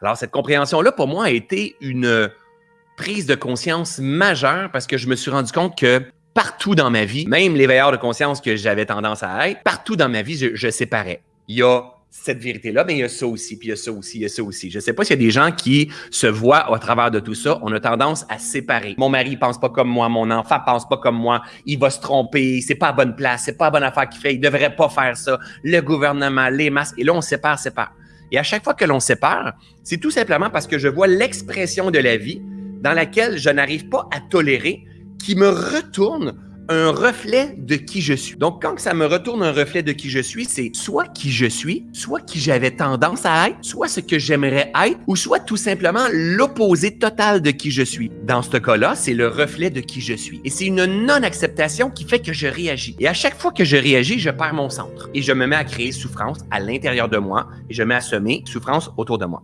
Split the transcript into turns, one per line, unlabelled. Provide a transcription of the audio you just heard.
Alors, cette compréhension-là, pour moi, a été une prise de conscience majeure parce que je me suis rendu compte que partout dans ma vie, même les veilleurs de conscience que j'avais tendance à être, partout dans ma vie, je, séparais. Il y a cette vérité-là, mais il y a ça aussi, puis il y a ça aussi, il y a ça aussi. Je ne sais pas s'il y a des gens qui se voient à travers de tout ça. On a tendance à séparer. Mon mari pense pas comme moi, mon enfant pense pas comme moi, il va se tromper, c'est pas à bonne place, c'est pas à bonne affaire qu'il fait, il devrait pas faire ça. Le gouvernement, les masques, et là on sépare, sépare. Et à chaque fois que l'on sépare, c'est tout simplement parce que je vois l'expression de la vie dans laquelle je n'arrive pas à tolérer, qui me retourne un reflet de qui je suis. Donc, quand ça me retourne un reflet de qui je suis, c'est soit qui je suis, soit qui j'avais tendance à être, soit ce que j'aimerais être, ou soit tout simplement l'opposé total de qui je suis. Dans ce cas-là, c'est le reflet de qui je suis. Et c'est une non-acceptation qui fait que je réagis. Et à chaque fois que je réagis, je perds mon centre. Et je me mets à créer souffrance à l'intérieur de moi et je mets à semer souffrance autour de moi.